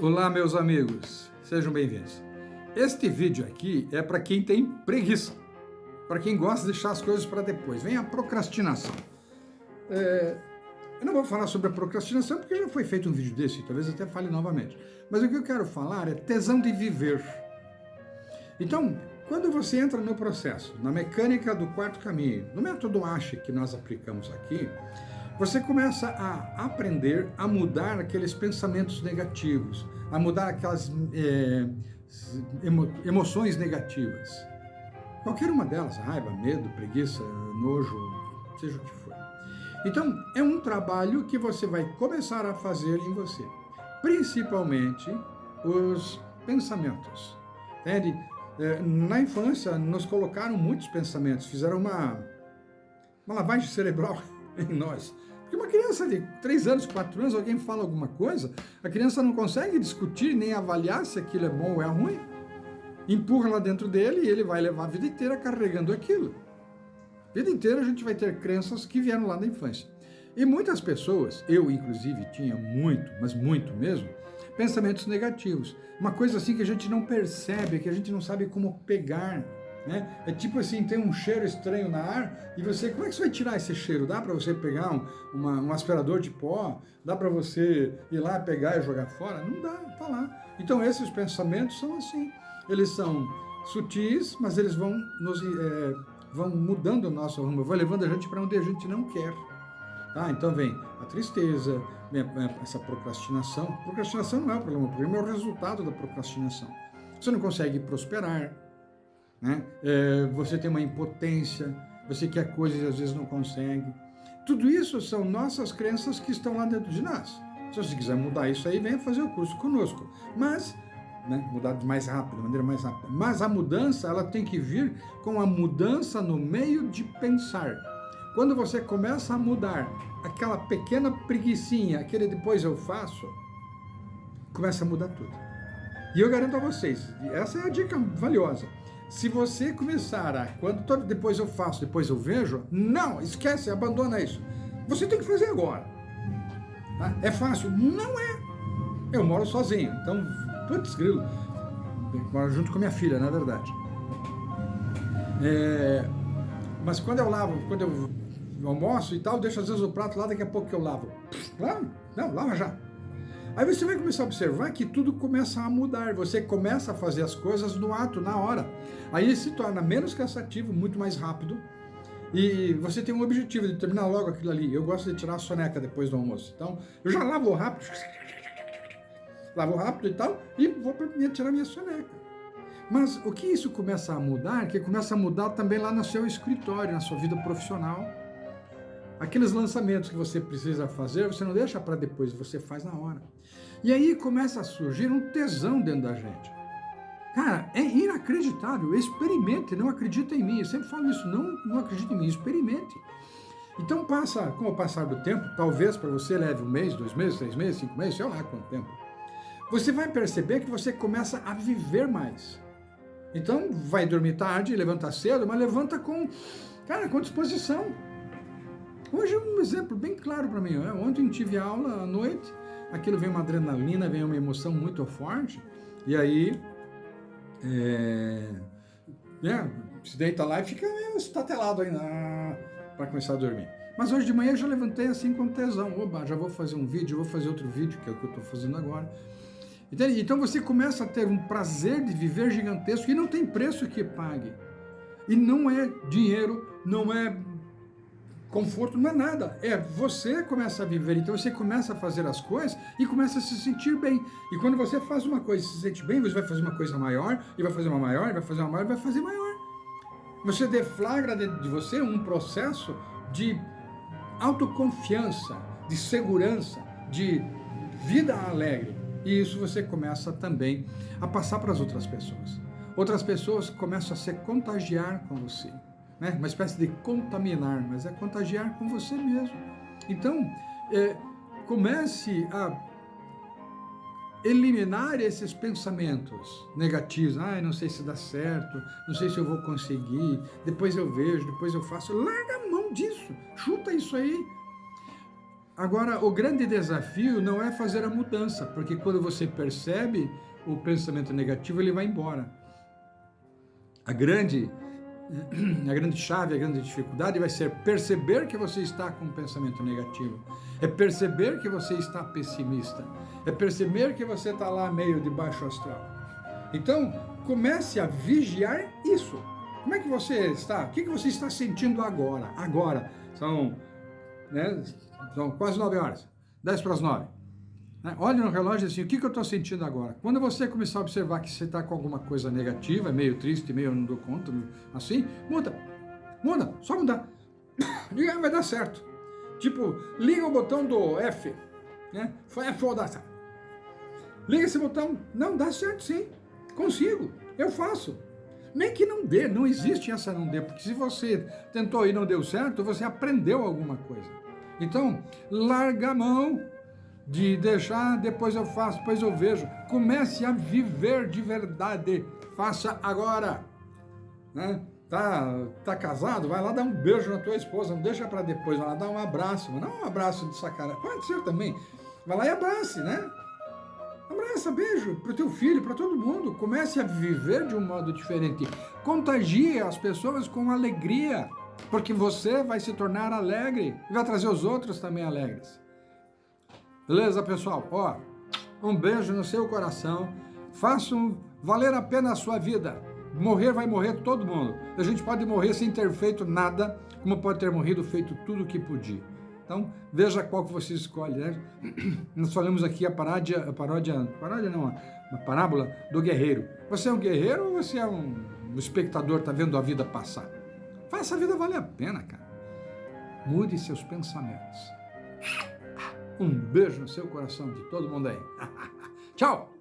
Olá, meus amigos, sejam bem-vindos. Este vídeo aqui é para quem tem preguiça, para quem gosta de deixar as coisas para depois. Vem a procrastinação. É, eu não vou falar sobre a procrastinação porque já foi feito um vídeo desse, talvez até fale novamente. Mas o que eu quero falar é tesão de viver. Então, quando você entra no processo, na mecânica do quarto caminho, no método ASHE que nós aplicamos aqui, você começa a aprender a mudar aqueles pensamentos negativos, a mudar aquelas é, emo, emoções negativas. Qualquer uma delas, raiva, medo, preguiça, nojo, seja o que for. Então, é um trabalho que você vai começar a fazer em você. Principalmente os pensamentos. Entende? É, na infância, nos colocaram muitos pensamentos, fizeram uma, uma lavagem cerebral em nós. Porque uma criança de 3 anos, 4 anos, alguém fala alguma coisa, a criança não consegue discutir nem avaliar se aquilo é bom ou é ruim. Empurra lá dentro dele e ele vai levar a vida inteira carregando aquilo. A vida inteira a gente vai ter crenças que vieram lá da infância. E muitas pessoas, eu inclusive tinha muito, mas muito mesmo, pensamentos negativos. Uma coisa assim que a gente não percebe, que a gente não sabe como pegar, né? É tipo assim, tem um cheiro estranho na ar e você, como é que você vai tirar esse cheiro? Dá para você pegar um, uma, um aspirador de pó? Dá para você ir lá pegar e jogar fora? Não dá, tá lá. Então esses pensamentos são assim, eles são sutis, mas eles vão, nos, é, vão mudando o nosso rumo, vão levando a gente para onde a gente não quer. Tá? Então vem a tristeza, vem essa procrastinação. Procrastinação não é o problema, o problema é o resultado da procrastinação. Você não consegue prosperar, né? É, você tem uma impotência, você quer coisas e às vezes não consegue. Tudo isso são nossas crenças que estão lá dentro de nós. Se você quiser mudar isso aí, venha fazer o curso conosco. Mas, né, mudar mais rápido, de maneira mais rápida. Mas a mudança, ela tem que vir com a mudança no meio de pensar. Quando você começa a mudar aquela pequena preguiçinha, aquele depois eu faço, começa a mudar tudo. E eu garanto a vocês, essa é a dica valiosa. Se você começar a, quando todo, depois eu faço, depois eu vejo, não, esquece, abandona isso. Você tem que fazer agora. Tá? É fácil? Não é. Eu moro sozinho, então, putz, grilo. Eu moro junto com minha filha, na verdade. É, mas quando eu lavo, quando eu almoço e tal, deixo às vezes o prato lá, daqui a pouco que eu lavo. Lava? Não, lava já. Aí você vai começar a observar que tudo começa a mudar, você começa a fazer as coisas no ato, na hora. Aí se torna menos cansativo, muito mais rápido, e você tem um objetivo de terminar logo aquilo ali. Eu gosto de tirar a soneca depois do almoço. Então, eu já lavo rápido, lavo rápido e tal, e vou tirar minha soneca. Mas o que isso começa a mudar, que começa a mudar também lá no seu escritório, na sua vida profissional. Aqueles lançamentos que você precisa fazer, você não deixa para depois, você faz na hora. E aí começa a surgir um tesão dentro da gente. Cara, é inacreditável. Experimente, não acredita em mim. Eu sempre falo isso, não, não acredite em mim, experimente. Então passa, com o passar do tempo, talvez para você leve um mês, dois meses, três meses, cinco meses, sei lá quanto tempo. Você vai perceber que você começa a viver mais. Então vai dormir tarde, levanta cedo, mas levanta com, cara, com disposição. Hoje é um exemplo bem claro para mim. Né? Ontem tive aula à noite, aquilo vem uma adrenalina, vem uma emoção muito forte, e aí é, é, se deita lá e fica estatelado aí para começar a dormir. Mas hoje de manhã eu já levantei assim com tesão. Oba, já vou fazer um vídeo, vou fazer outro vídeo, que é o que eu estou fazendo agora. Entende? Então você começa a ter um prazer de viver gigantesco e não tem preço que pague. E não é dinheiro, não é Conforto não é nada, é você começa a viver, então você começa a fazer as coisas e começa a se sentir bem. E quando você faz uma coisa e se sente bem, você vai fazer uma coisa maior, e vai fazer uma maior, e vai fazer uma maior, e vai fazer maior. Você deflagra dentro de você um processo de autoconfiança, de segurança, de vida alegre. E isso você começa também a passar para as outras pessoas. Outras pessoas começam a se contagiar com você né? uma espécie de contaminar, mas é contagiar com você mesmo. Então, é, comece a eliminar esses pensamentos negativos. Ah, não sei se dá certo, não sei se eu vou conseguir, depois eu vejo, depois eu faço. Larga a mão disso, chuta isso aí. Agora, o grande desafio não é fazer a mudança, porque quando você percebe o pensamento negativo, ele vai embora. A grande, a grande chave, a grande dificuldade vai ser perceber que você está com um pensamento negativo. É perceber que você está pessimista. É perceber que você está lá meio de baixo astral. Então, comece a vigiar isso. Como é que você está? O que, você está sentindo agora? Agora. São, né, são quase nove horas. Dez para as nove. Né? No relógio assim, o que, que eu estou sentindo agora? Quando você começar a observar que você está com alguma coisa negativa, meio triste, meio não dou conta, assim, muda. Muda, só mudar. E vai dar certo. Tipo, liga o botão do F. Né? Foi F ou certo. Liga esse botão. Não, dá certo sim. Consigo. Eu faço. Nem que não dê, não existe essa não dê, porque se você tentou e não deu certo, você aprendeu alguma coisa. Então, larga a mão de deixar, depois eu faço, depois eu vejo. Comece a viver de verdade. Faça agora. Né? Tá, tá casado? Vai lá dar um beijo na tua esposa, não deixa para depois, vai lá dar um abraço. Não um abraço de sacanagem, pode ser também. Vai lá e abrace, né? Abraça, beijo para o teu filho, para todo mundo. Comece a viver de um modo diferente. Contagie as pessoas com alegria, porque você vai se tornar alegre e vai trazer os outros também alegres. Beleza, pessoal? Ó, um beijo no seu coração. Façam valer a pena a sua vida. Morrer vai morrer todo mundo. A gente pode morrer sem ter feito nada, como pode ter morrido feito tudo o que podia. Então, veja qual que você escolhe. Né? Nós falamos aqui a paródia, a paródia, paródia não, a parábola do guerreiro. Você é um guerreiro ou você é um, um espectador, está vendo a vida passar? Faça a vida valer a pena, cara. Mude seus pensamentos. Um beijo no seu coração de todo mundo aí. Tchau!